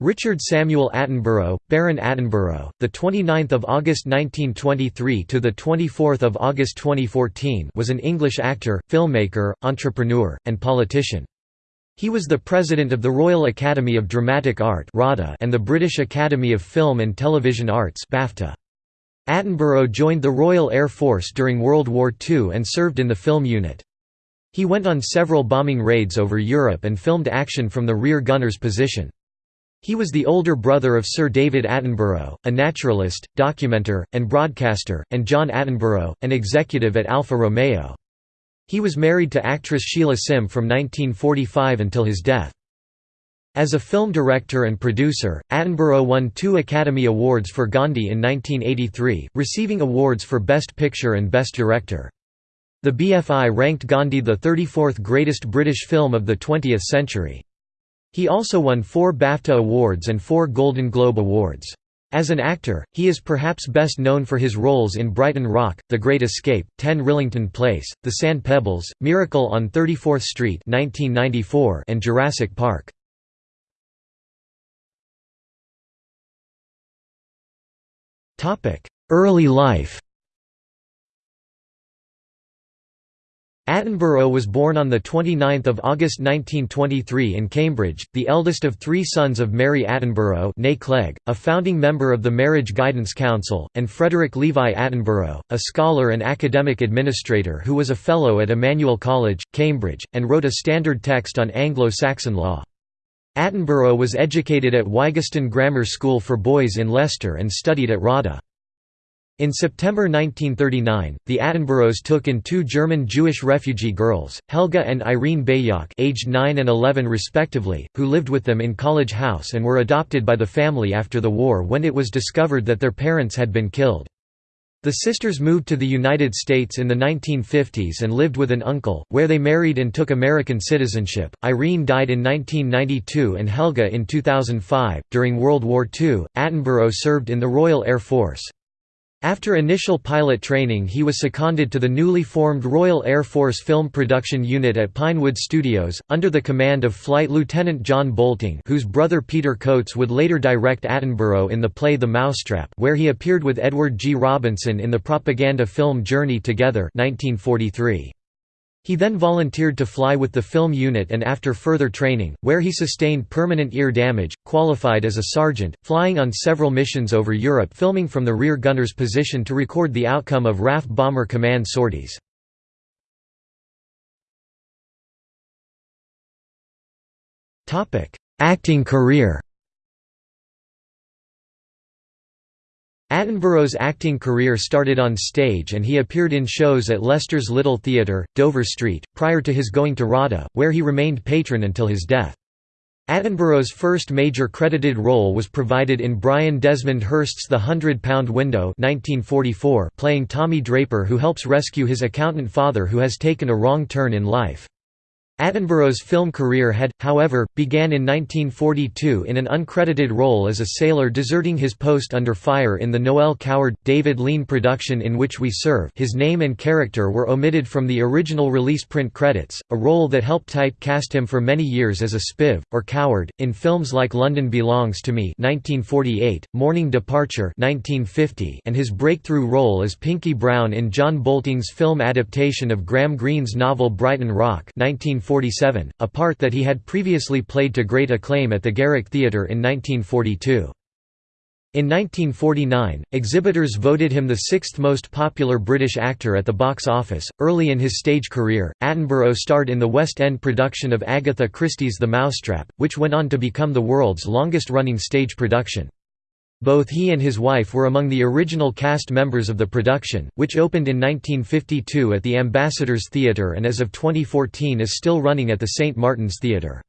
Richard Samuel Attenborough, Baron Attenborough, the 29th of August 1923 to the 24th of August 2014, was an English actor, filmmaker, entrepreneur, and politician. He was the president of the Royal Academy of Dramatic Art (RADA) and the British Academy of Film and Television Arts BAFTA. Attenborough joined the Royal Air Force during World War II and served in the film unit. He went on several bombing raids over Europe and filmed action from the rear gunner's position. He was the older brother of Sir David Attenborough, a naturalist, documenter, and broadcaster, and John Attenborough, an executive at Alfa Romeo. He was married to actress Sheila Sim from 1945 until his death. As a film director and producer, Attenborough won two Academy Awards for Gandhi in 1983, receiving awards for Best Picture and Best Director. The BFI ranked Gandhi the 34th greatest British film of the 20th century. He also won four BAFTA Awards and four Golden Globe Awards. As an actor, he is perhaps best known for his roles in Brighton Rock, The Great Escape, 10 Rillington Place, The Sand Pebbles, Miracle on 34th Street 1994, and Jurassic Park. Early life Attenborough was born on 29 August 1923 in Cambridge, the eldest of three sons of Mary Attenborough Clegg, a founding member of the Marriage Guidance Council, and Frederick Levi Attenborough, a scholar and academic administrator who was a Fellow at Emmanuel College, Cambridge, and wrote a standard text on Anglo-Saxon law. Attenborough was educated at Wyggeston Grammar School for Boys in Leicester and studied at RADA. In September 1939, the Attenboroughs took in two German Jewish refugee girls, Helga and Irene Bejach aged 9 and 11 respectively, who lived with them in College House and were adopted by the family after the war when it was discovered that their parents had been killed. The sisters moved to the United States in the 1950s and lived with an uncle, where they married and took American citizenship. Irene died in 1992 and Helga in 2005. During World War II, Attenborough served in the Royal Air Force. After initial pilot training he was seconded to the newly formed Royal Air Force Film Production Unit at Pinewood Studios, under the command of Flight Lieutenant John Boulting whose brother Peter Cotes would later direct Attenborough in the play The Mousetrap where he appeared with Edward G. Robinson in the propaganda film Journey Together 1943. He then volunteered to fly with the film unit and after further training, where he sustained permanent ear damage, qualified as a sergeant, flying on several missions over Europe filming from the rear gunner's position to record the outcome of RAF Bomber Command sorties. Acting career Attenborough's acting career started on stage and he appeared in shows at Leicester's Little Theatre, Dover Street, prior to his going to RADA, where he remained patron until his death. Attenborough's first major credited role was provided in Brian Desmond Hurst's The Hundred Pound Window 1944, playing Tommy Draper who helps rescue his accountant father who has taken a wrong turn in life. Attenborough's film career had, however, began in 1942 in an uncredited role as a sailor deserting his post under fire in the Noel Coward, David Lean production In Which We Serve. His name and character were omitted from the original release print credits, a role that helped type-cast him for many years as a spiv, or coward, in films like London Belongs to Me 1948, Morning Departure 1950, and his breakthrough role as Pinkie Brown in John Boulting's film adaptation of Graham Greene's novel Brighton Rock 19 1947, a part that he had previously played to great acclaim at the Garrick Theatre in 1942. In 1949, exhibitors voted him the sixth most popular British actor at the box office. Early in his stage career, Attenborough starred in the West End production of Agatha Christie's The Mousetrap, which went on to become the world's longest running stage production. Both he and his wife were among the original cast members of the production, which opened in 1952 at the Ambassadors Theatre and as of 2014 is still running at the St. Martin's Theatre.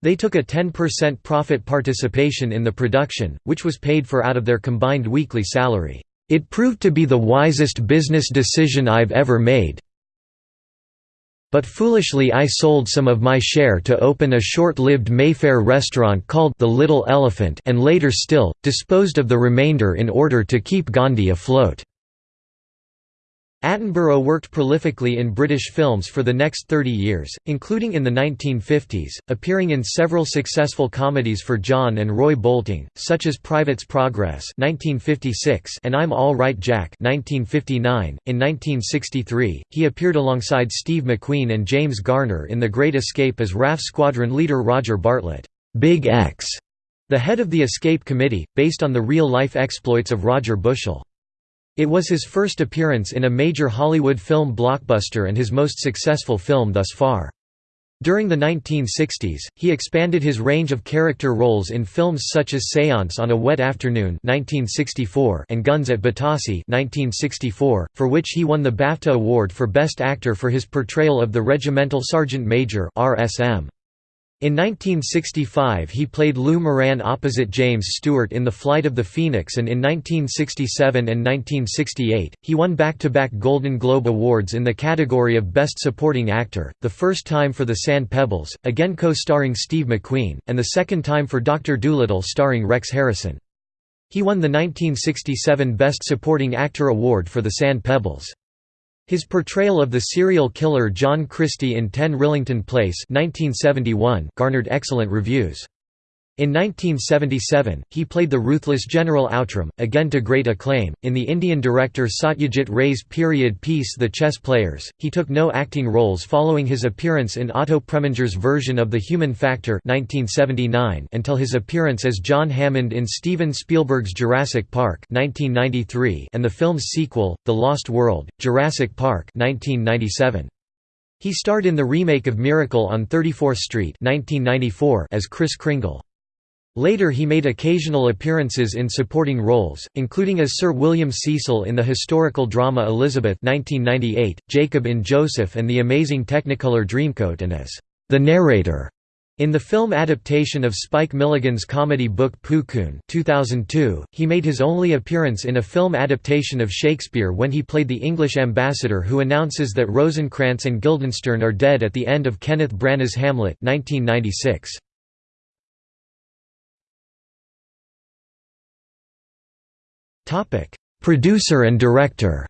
They took a 10% profit participation in the production, which was paid for out of their combined weekly salary. It proved to be the wisest business decision I've ever made, but foolishly I sold some of my share to open a short-lived Mayfair restaurant called The Little Elephant and later still, disposed of the remainder in order to keep Gandhi afloat." Attenborough worked prolifically in British films for the next 30 years, including in the 1950s, appearing in several successful comedies for John and Roy Boulting, such as Private's Progress (1956) and I'm All Right Jack (1959). In 1963, he appeared alongside Steve McQueen and James Garner in The Great Escape as RAF squadron leader Roger Bartlett, Big X, the head of the Escape Committee, based on the real-life exploits of Roger Bushell. It was his first appearance in a major Hollywood film blockbuster and his most successful film thus far. During the 1960s, he expanded his range of character roles in films such as Séance on a Wet Afternoon 1964 and Guns at Batasi 1964, for which he won the BAFTA Award for Best Actor for his portrayal of the Regimental Sergeant Major RSM. In 1965 he played Lew Moran opposite James Stewart in The Flight of the Phoenix and in 1967 and 1968, he won back-to-back -back Golden Globe Awards in the category of Best Supporting Actor, the first time for The Sand Pebbles, again co-starring Steve McQueen, and the second time for Dr. Dolittle starring Rex Harrison. He won the 1967 Best Supporting Actor Award for The Sand Pebbles. His portrayal of the serial killer John Christie in 10 Rillington Place 1971 garnered excellent reviews. In 1977, he played the ruthless General Outram, again to great acclaim, in the Indian director Satyajit Ray's period piece The Chess Players. He took no acting roles following his appearance in Otto Preminger's version of The Human Factor 1979 until his appearance as John Hammond in Steven Spielberg's Jurassic Park 1993 and the film's sequel, The Lost World, Jurassic Park 1997. He starred in the remake of Miracle on 34th Street 1994 as Kris Kringle. Later he made occasional appearances in supporting roles, including as Sir William Cecil in the historical drama Elizabeth 1998, Jacob in Joseph and the Amazing Technicolor Dreamcoat and as the narrator in the film adaptation of Spike Milligan's comedy book Puckoon 2002, he made his only appearance in a film adaptation of Shakespeare when he played the English ambassador who announces that Rosencrantz and Guildenstern are dead at the end of Kenneth Branagh's Hamlet 1996. Topic: Producer and director.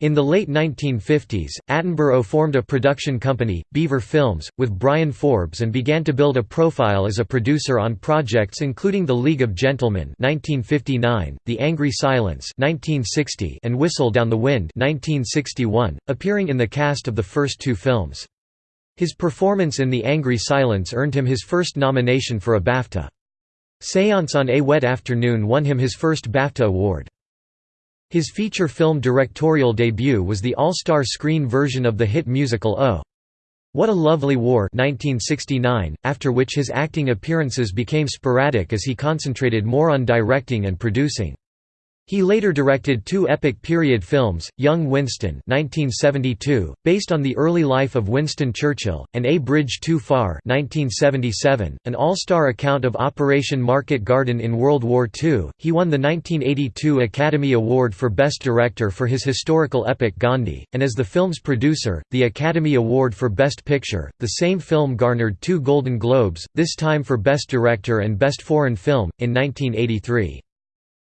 In the late 1950s, Attenborough formed a production company, Beaver Films, with Bryan Forbes and began to build a profile as a producer on projects including The League of Gentlemen 1959, The Angry Silence 1960, and Whistle Down the Wind 1961, appearing in the cast of the first two films. His performance in The Angry Silence earned him his first nomination for a BAFTA. Séance on a Wet Afternoon won him his first BAFTA award. His feature film directorial debut was the all-star screen version of the hit musical Oh! What a Lovely War 1969, after which his acting appearances became sporadic as he concentrated more on directing and producing. He later directed two epic period films, Young Winston 1972, based on the early life of Winston Churchill, and A Bridge Too Far 1977, an all-star account of Operation Market Garden in World War II. He won the 1982 Academy Award for Best Director for his historical epic Gandhi, and as the film's producer, the Academy Award for Best Picture. The same film garnered two Golden Globes, this time for Best Director and Best Foreign Film, in 1983.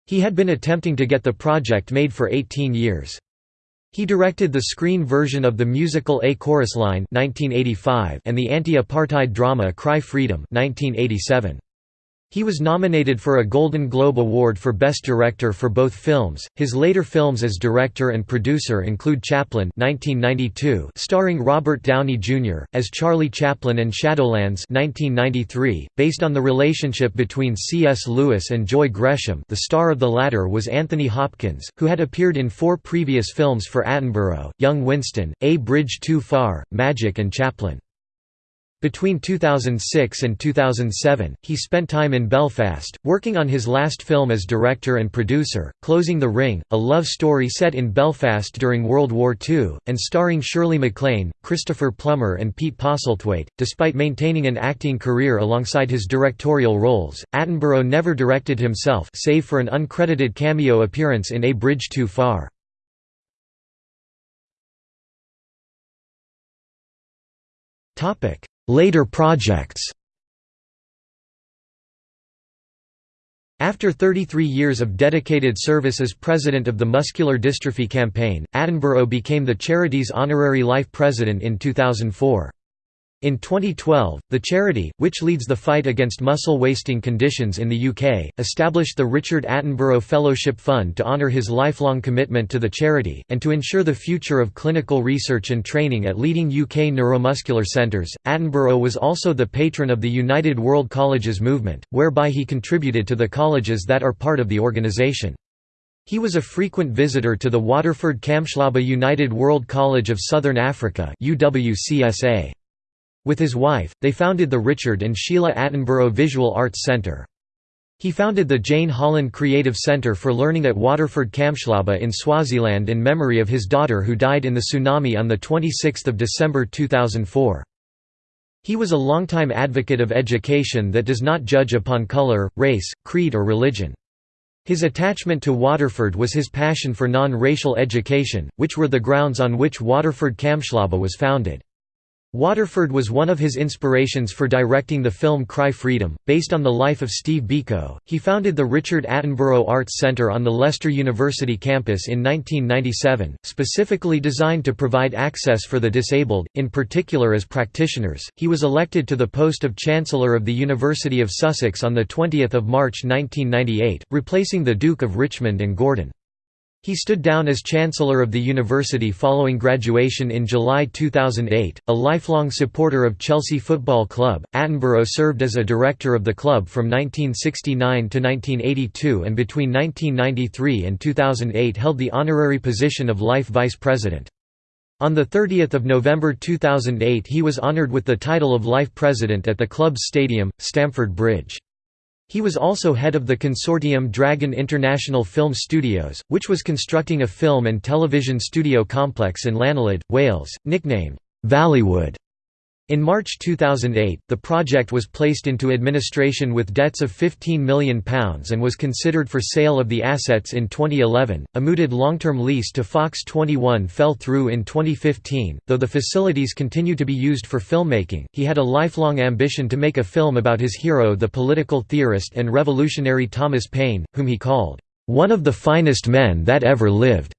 He had been attempting to get the project made for 18 years. He directed the screen version of the musical A Chorus Line 1985 and the anti-apartheid drama Cry Freedom 1987. He was nominated for a Golden Globe Award for Best Director for both films. His later films as director and producer include Chaplin (1992), starring Robert Downey Jr. as Charlie Chaplin and Shadowlands (1993), based on the relationship between C.S. Lewis and Joy Gresham. The star of the latter was Anthony Hopkins, who had appeared in four previous films for Attenborough: Young Winston, A Bridge Too Far, Magic and Chaplin. Between 2006 and 2007, he spent time in Belfast, working on his last film as director and producer, Closing the Ring, a love story set in Belfast during World War II, and starring Shirley MacLaine, Christopher Plummer and Pete Postlethwaite. Despite maintaining an acting career alongside his directorial roles, Attenborough never directed himself save for an uncredited cameo appearance in A Bridge Too Far. Topic Later projects After 33 years of dedicated service as president of the Muscular Dystrophy Campaign, Attenborough became the charity's honorary life president in 2004. In 2012, the charity, which leads the fight against muscle wasting conditions in the UK, established the Richard Attenborough Fellowship Fund to honour his lifelong commitment to the charity, and to ensure the future of clinical research and training at leading UK neuromuscular centres. Attenborough was also the patron of the United World Colleges movement, whereby he contributed to the colleges that are part of the organisation. He was a frequent visitor to the Waterford Kamhlaba United World College of Southern Africa UWCSA. With his wife, they founded the Richard and Sheila Attenborough Visual Arts Centre. He founded the Jane Holland Creative Centre for Learning at Waterford Kamhlaba in Swaziland in memory of his daughter who died in the tsunami on 26 December 2004. He was a longtime advocate of education that does not judge upon colour, race, creed or religion. His attachment to Waterford was his passion for non-racial education, which were the grounds on which Waterford Kamhlaba was founded. Waterford was one of his inspirations for directing the film Cry Freedom, based on the life of Steve Biko. He founded the Richard Attenborough Arts Centre on the Leicester University campus in 1997, specifically designed to provide access for the disabled, in particular as practitioners. He was elected to the post of Chancellor of the University of Sussex on the 20th of March 1998, replacing the Duke of Richmond and Gordon. He stood down as Chancellor of the university following graduation in July 2008. A lifelong supporter of Chelsea Football Club, Attenborough served as a director of the club from 1969 to 1982 and between 1993 and 2008 held the honorary position of Life Vice President. On 30 November 2008 he was honoured with the title of Life President at the club's stadium, Stamford Bridge. He was also head of the consortium Dragon International Film Studios, which was constructing a film and television studio complex in Llanilid, Wales, nicknamed Valleywood. In March 2008, the project was placed into administration with debts of £15 million and was considered for sale of the assets in 2011. A mooted long term lease to Fox 21 fell through in 2015, though the facilities continue to be used for filmmaking. He had a lifelong ambition to make a film about his hero, the political theorist and revolutionary Thomas Paine, whom he called, one of the finest men that ever lived.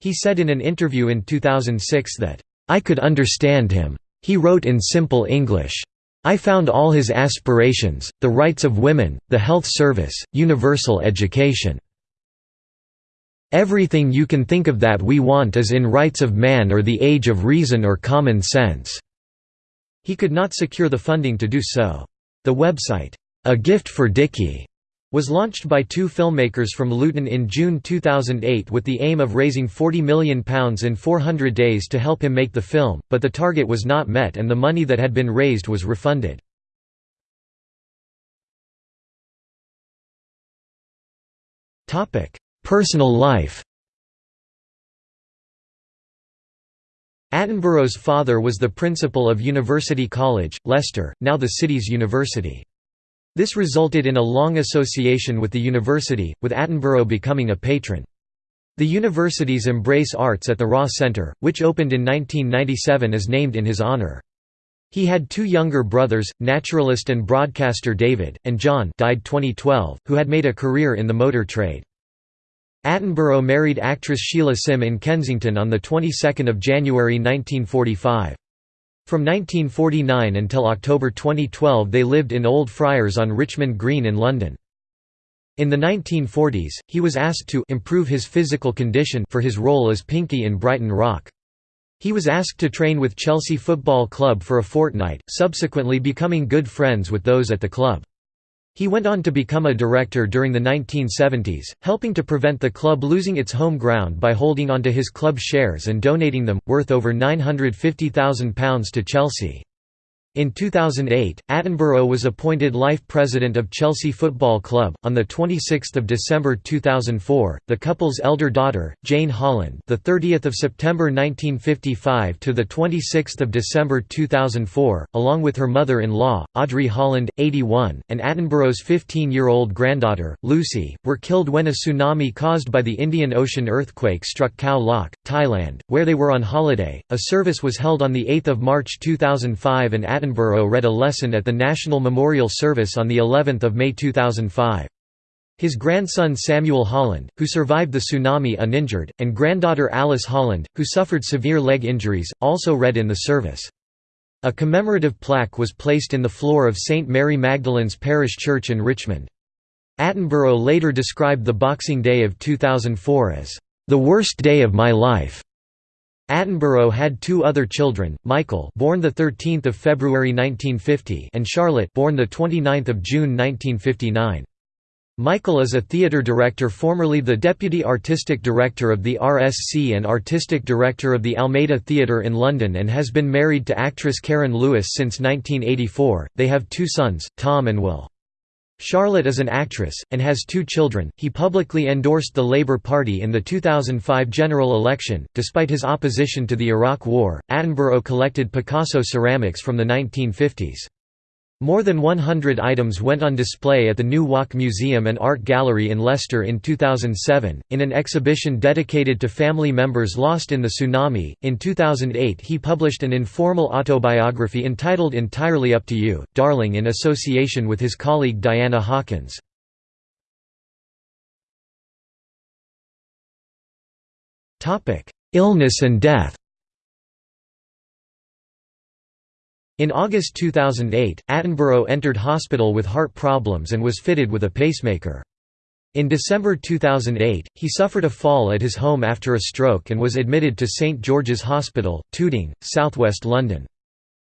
He said in an interview in 2006 that, I could understand him. He wrote in simple English. I found all his aspirations, the rights of women, the health service, universal education. Everything you can think of that we want is in Rights of Man or the Age of Reason or Common Sense." He could not secure the funding to do so. The website, A Gift for Dickie, was launched by two filmmakers from Luton in June 2008 with the aim of raising £40 million in 400 days to help him make the film, but the target was not met and the money that had been raised was refunded. Personal life Attenborough's father was the principal of University College, Leicester, now the city's university. This resulted in a long association with the university, with Attenborough becoming a patron. The university's Embrace Arts at the Raw Centre, which opened in 1997 is named in his honour. He had two younger brothers, naturalist and broadcaster David, and John died 2012, who had made a career in the motor trade. Attenborough married actress Sheila Sim in Kensington on the 22nd of January 1945. From 1949 until October 2012 they lived in Old Friars on Richmond Green in London. In the 1940s, he was asked to improve his physical condition for his role as Pinkie in Brighton Rock. He was asked to train with Chelsea Football Club for a fortnight, subsequently becoming good friends with those at the club. He went on to become a director during the 1970s, helping to prevent the club losing its home ground by holding onto his club shares and donating them, worth over £950,000 to Chelsea. In 2008, Attenborough was appointed life president of Chelsea Football Club. On the 26th of December 2004, the couple's elder daughter, Jane Holland, the 30th of September 1955 to the 26th of December 2004, along with her mother-in-law, Audrey Holland, 81, and Attenborough's 15-year-old granddaughter, Lucy, were killed when a tsunami caused by the Indian Ocean earthquake struck Khao Lak, Thailand, where they were on holiday. A service was held on the 8th of March 2005 and Attenborough read a lesson at the National Memorial Service on the 11th of May 2005. His grandson Samuel Holland, who survived the tsunami uninjured, and granddaughter Alice Holland, who suffered severe leg injuries, also read in the service. A commemorative plaque was placed in the floor of St. Mary Magdalene's Parish Church in Richmond. Attenborough later described the Boxing Day of 2004 as, "...the worst day of my life." Attenborough had two other children, Michael born 13 February 1950 and Charlotte born 29 June 1959. Michael is a theatre director formerly the Deputy Artistic Director of the RSC and Artistic Director of the Almeida Theatre in London and has been married to actress Karen Lewis since 1984. They have two sons, Tom and Will. Charlotte is an actress, and has two children. He publicly endorsed the Labour Party in the 2005 general election. Despite his opposition to the Iraq War, Attenborough collected Picasso ceramics from the 1950s. More than 100 items went on display at the New Walk Museum and Art Gallery in Leicester in 2007, in an exhibition dedicated to family members lost in the tsunami. In 2008, he published an informal autobiography entitled Entirely Up to You, Darling, in association with his colleague Diana Hawkins. Illness and death In August 2008, Attenborough entered hospital with heart problems and was fitted with a pacemaker. In December 2008, he suffered a fall at his home after a stroke and was admitted to St George's Hospital, Tooting, southwest London.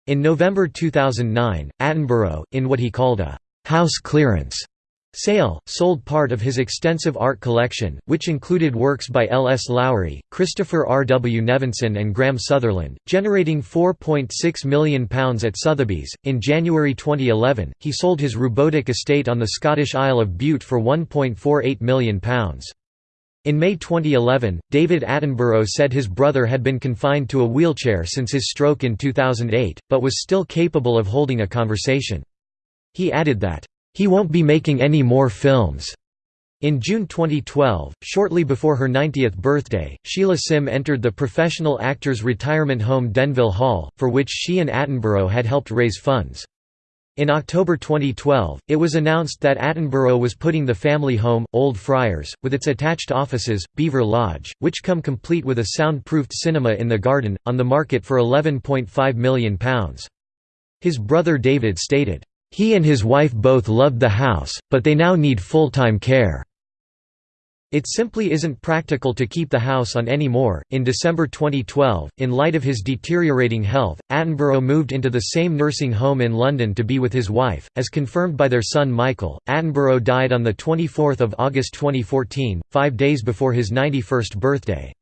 In November 2009, Attenborough, in what he called a «house clearance» Sale, sold part of his extensive art collection, which included works by L. S. Lowry, Christopher R. W. Nevinson, and Graham Sutherland, generating £4.6 million at Sotheby's. In January 2011, he sold his Rubodach estate on the Scottish Isle of Bute for £1.48 million. In May 2011, David Attenborough said his brother had been confined to a wheelchair since his stroke in 2008, but was still capable of holding a conversation. He added that, he won't be making any more films. In June 2012, shortly before her 90th birthday, Sheila Sim entered the professional actors' retirement home Denville Hall, for which she and Attenborough had helped raise funds. In October 2012, it was announced that Attenborough was putting the family home, Old Friars, with its attached offices, Beaver Lodge, which come complete with a soundproofed cinema in the garden, on the market for £11.5 million. His brother David stated, he and his wife both loved the house, but they now need full-time care. It simply isn't practical to keep the house on anymore. In December 2012, in light of his deteriorating health, Attenborough moved into the same nursing home in London to be with his wife, as confirmed by their son Michael. Attenborough died on the 24th of August 2014, 5 days before his 91st birthday.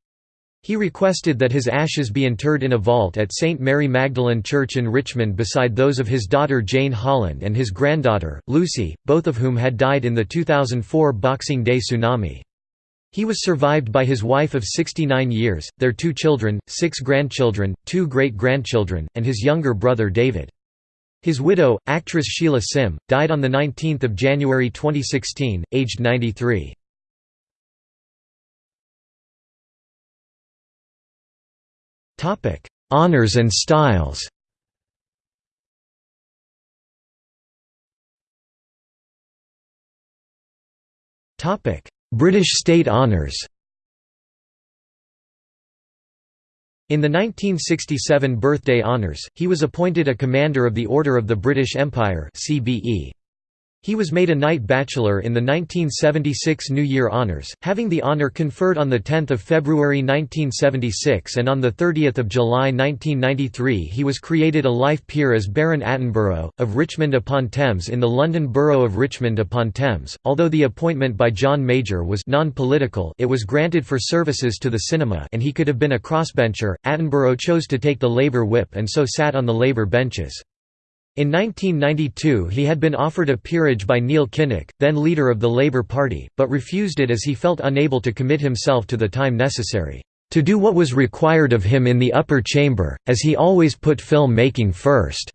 He requested that his ashes be interred in a vault at St. Mary Magdalene Church in Richmond beside those of his daughter Jane Holland and his granddaughter, Lucy, both of whom had died in the 2004 Boxing Day tsunami. He was survived by his wife of 69 years, their two children, six grandchildren, two great-grandchildren, and his younger brother David. His widow, actress Sheila Sim, died on 19 January 2016, aged 93. Topic: Honors and styles. Topic: British state honours. In the 1967 birthday honours, he was appointed a Commander of the Order of the British Empire CBE. He was made a Knight Bachelor in the 1976 New Year Honours, having the honour conferred on 10 February 1976 and on 30 July 1993 he was created a life peer as Baron Attenborough, of Richmond-upon-Thames in the London Borough of Richmond-upon-Thames. Although the appointment by John Major was non-political it was granted for services to the cinema and he could have been a crossbencher, Attenborough chose to take the Labour whip and so sat on the Labour benches. In 1992 he had been offered a peerage by Neil Kinnock, then leader of the Labour Party, but refused it as he felt unable to commit himself to the time necessary, "...to do what was required of him in the upper chamber, as he always put film making first."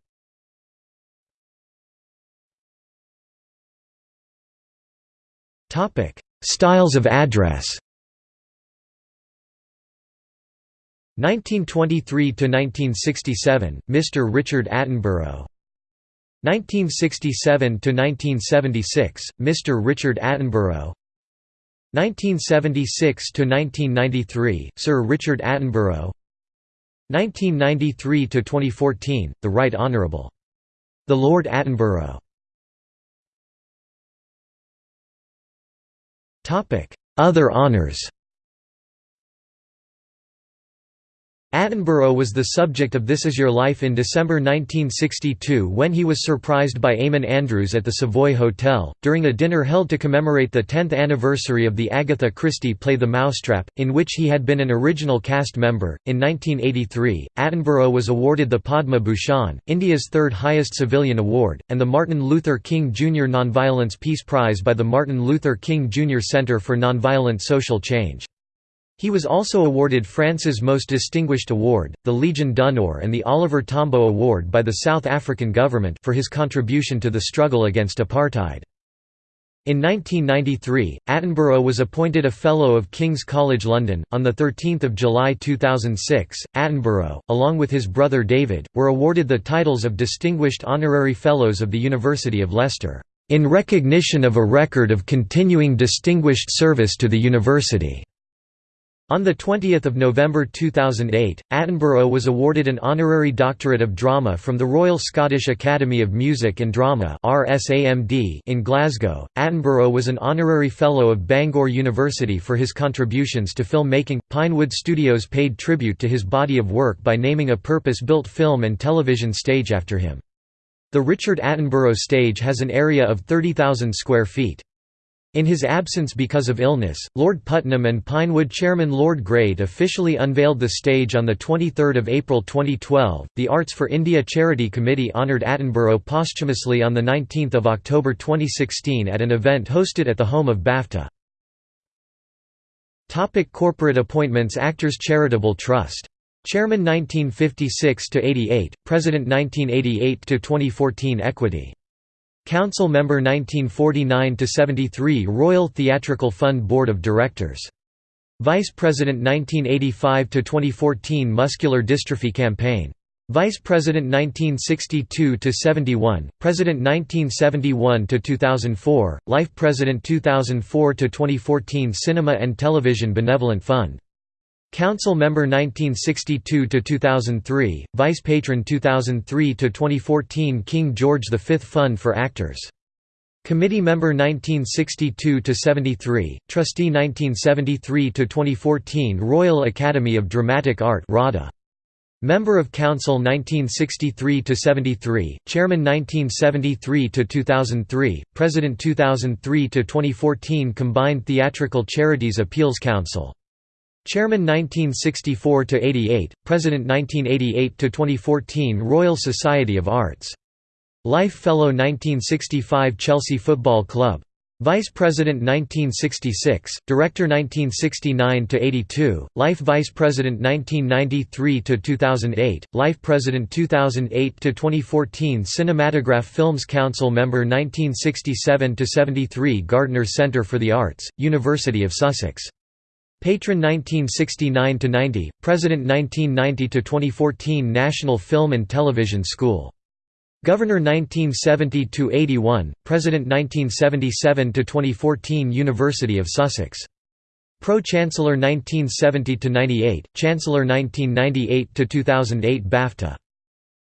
Styles of address 1923 to 1967 Mr Richard Attenborough 1967 to 1976 Mr Richard Attenborough. 1976 to 1993 Sir Richard Attenborough. 1993 to 2014 the Right Honourable. The Lord Attenborough. Topic other honours Attenborough was the subject of This Is Your Life in December 1962 when he was surprised by Eamonn Andrews at the Savoy Hotel, during a dinner held to commemorate the 10th anniversary of the Agatha Christie play The Mousetrap, in which he had been an original cast member. In 1983, Attenborough was awarded the Padma Bhushan, India's third highest civilian award, and the Martin Luther King Jr. Nonviolence Peace Prize by the Martin Luther King Jr. Center for Nonviolent Social Change. He was also awarded France's Most Distinguished Award, the Legion d'honneur and the Oliver Tambo Award by the South African government for his contribution to the struggle against apartheid. In 1993, Attenborough was appointed a Fellow of King's College London. On 13 July 2006, Attenborough, along with his brother David, were awarded the titles of Distinguished Honorary Fellows of the University of Leicester, in recognition of a record of continuing distinguished service to the university. On 20 November 2008, Attenborough was awarded an honorary doctorate of drama from the Royal Scottish Academy of Music and Drama in Glasgow. Attenborough was an honorary fellow of Bangor University for his contributions to filmmaking. Pinewood Studios paid tribute to his body of work by naming a purpose-built film and television stage after him. The Richard Attenborough stage has an area of 30,000 square feet. In his absence because of illness, Lord Puttnam and Pinewood chairman Lord Grade officially unveiled the stage on 23 April 2012. The Arts for India Charity Committee honoured Attenborough posthumously on 19 October 2016 at an event hosted at the home of BAFTA. Topic corporate appointments Actors Charitable Trust. Chairman 1956–88, President 1988–2014 Equity Council member 1949–73 Royal Theatrical Fund Board of Directors. Vice President 1985–2014 Muscular Dystrophy Campaign. Vice President 1962–71, President 1971–2004, Life President 2004–2014 Cinema and Television Benevolent Fund Council member 1962 to 2003, Vice Patron 2003 to 2014 King George V Fund for Actors. Committee member 1962 to 73, Trustee 1973 to 2014 Royal Academy of Dramatic Art (RADA). Member of Council 1963 to 73, Chairman 1973 to 2003, President 2003 to 2014 Combined Theatrical Charities Appeals Council. Chairman 1964 to 88, President 1988 to 2014 Royal Society of Arts. Life Fellow 1965 Chelsea Football Club. Vice President 1966, Director 1969 to 82, Life Vice President 1993 to 2008, Life President 2008 to 2014 Cinematograph Films Council Member 1967 to 73 Gardner Centre for the Arts, University of Sussex Patron 1969–90, President 1990–2014 National Film and Television School. Governor 1970–81, President 1977–2014 University of Sussex. Pro-Chancellor 1970–98, Chancellor 1998–2008 BAFTA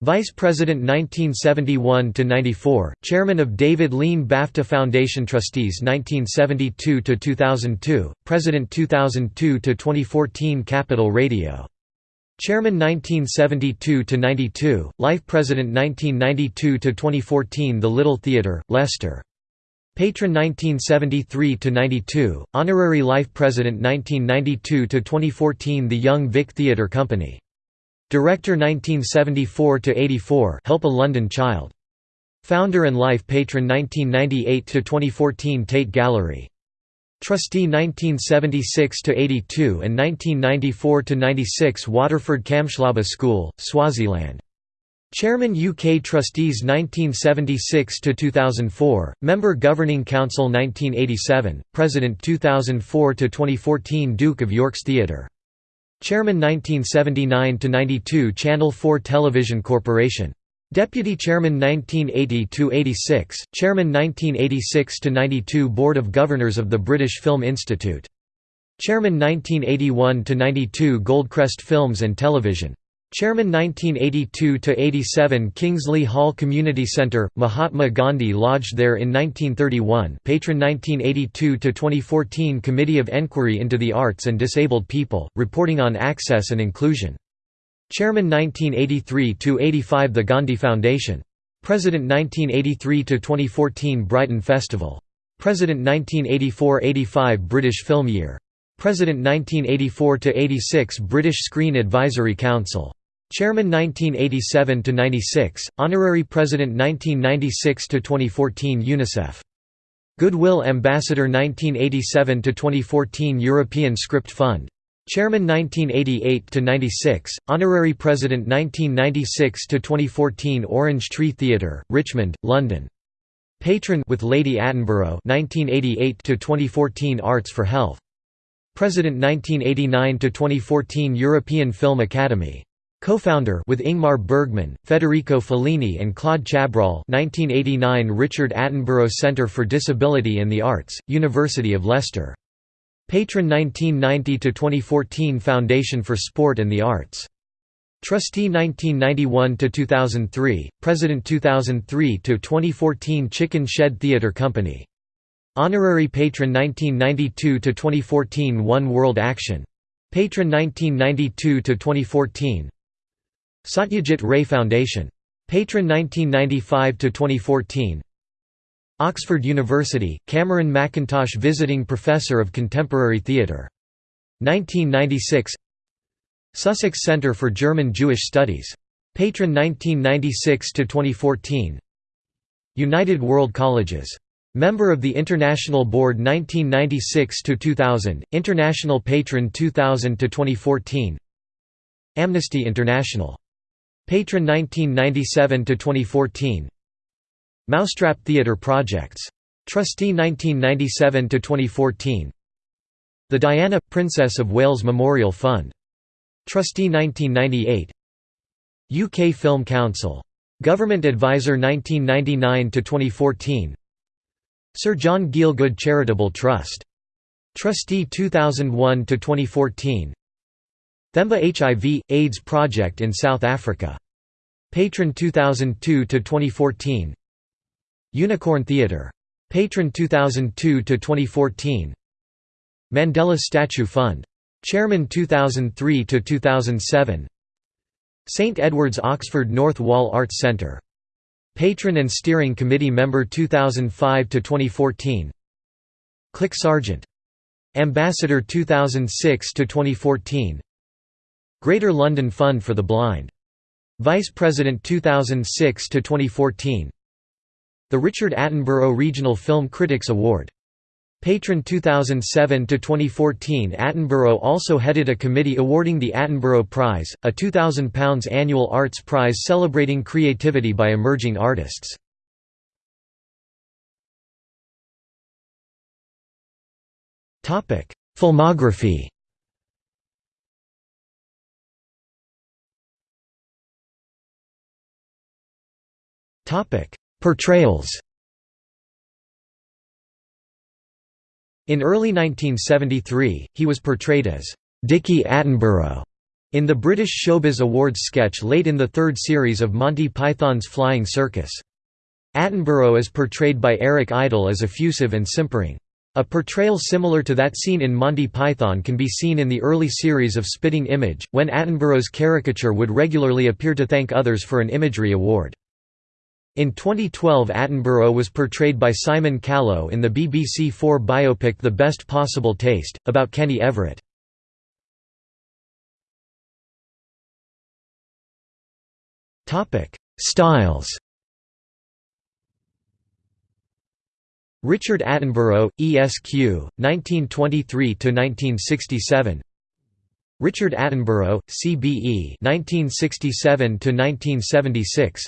Vice President 1971–94, Chairman of David Lean BAFTA Foundation Trustees 1972–2002, President 2002–2014 Capital Radio. Chairman 1972–92, Life President 1992–2014 The Little Theatre, Leicester. Patron 1973–92, Honorary Life President 1992–2014 The Young Vic Theatre Company Director 1974–84 Help a London Child. Founder and Life Patron 1998–2014 Tate Gallery. Trustee 1976–82 and 1994–96 Waterford Kamhlaba School, Swaziland. Chairman UK Trustees 1976–2004, Member Governing Council 1987, President 2004–2014 Duke of York's Theatre Chairman 1979–92 Channel 4 Television Corporation Deputy Chairman 1980–86, Chairman 1986–92 Board of Governors of the British Film Institute. Chairman 1981–92 Goldcrest Films and Television. Chairman 1982–87 Kingsley Hall Community Centre, Mahatma Gandhi lodged there in 1931 Patron 1982–2014 Committee of Enquiry into the Arts and Disabled People, reporting on access and inclusion. Chairman 1983–85 The Gandhi Foundation. President 1983–2014 Brighton Festival. President 1984–85 British Film Year. President 1984–86 British Screen Advisory Council. Chairman 1987 to 96, Honorary President 1996 to 2014 UNICEF. Goodwill Ambassador 1987 to 2014 European Script Fund. Chairman 1988 to 96, Honorary President 1996 to 2014 Orange Tree Theatre, Richmond, London. Patron with Lady Attenborough 1988 to 2014 Arts for Health. President 1989 to 2014 European Film Academy. Co-founder with Ingmar Bergman, Federico Fellini and Claude Chabrol 1989 Richard Attenborough Centre for Disability and the Arts, University of Leicester. Patron 1990–2014 Foundation for Sport and the Arts. Trustee 1991–2003, President 2003–2014 Chicken Shed Theatre Company. Honorary Patron 1992–2014 One World Action. Patron 1992–2014 Satyajit Ray Foundation. Patron 1995–2014 Oxford University, Cameron Mackintosh Visiting Professor of Contemporary Theatre. 1996 Sussex Centre for German Jewish Studies. Patron 1996–2014 United World Colleges. Member of the International Board 1996–2000, International Patron 2000–2014 Amnesty International. Patron 1997 to 2014. Mousetrap Theatre Projects. Trustee 1997 to 2014. The Diana – Princess of Wales Memorial Fund. Trustee 1998 UK Film Council. Government Advisor 1999 to 2014. Sir John Gielgud Charitable Trust. Trustee 2001–2014 Themba HIV, AIDS Project in South Africa. Patron 2002–2014 Unicorn Theatre. Patron 2002–2014 Mandela Statue Fund. Chairman 2003–2007 St Edward's Oxford North Wall Arts Centre. Patron and Steering Committee Member 2005–2014 CLIC Sargent. Ambassador 2006–2014 Greater London Fund for the Blind. Vice President 2006 to 2014. the Richard Attenborough Regional Film Critics Award. Patron 2007 to 2014 Attenborough also headed a committee awarding the Attenborough Prize, a £2,000 annual arts prize celebrating creativity by emerging artists. Filmography Portrayals In early 1973, he was portrayed as Dickie Attenborough in the British Showbiz Awards sketch late in the third series of Monty Python's Flying Circus. Attenborough is portrayed by Eric Idle as effusive and simpering. A portrayal similar to that seen in Monty Python can be seen in the early series of Spitting Image, when Attenborough's caricature would regularly appear to thank others for an imagery award. In 2012 Attenborough was portrayed by Simon Callow in the BBC Four biopic The Best Possible Taste, about Kenny Everett. Styles Richard Attenborough, ESQ, 1923–1967 Richard Attenborough, CBE 1967–1976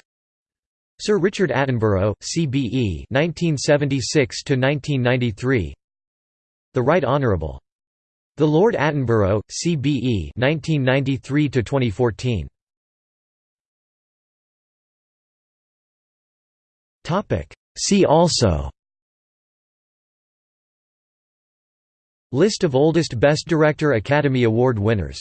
Sir Richard Attenborough, CBE 1976–1993 The Right Honourable. The Lord Attenborough, CBE 1993–2014 Topic. See also. List of oldest Best Director Academy Award winners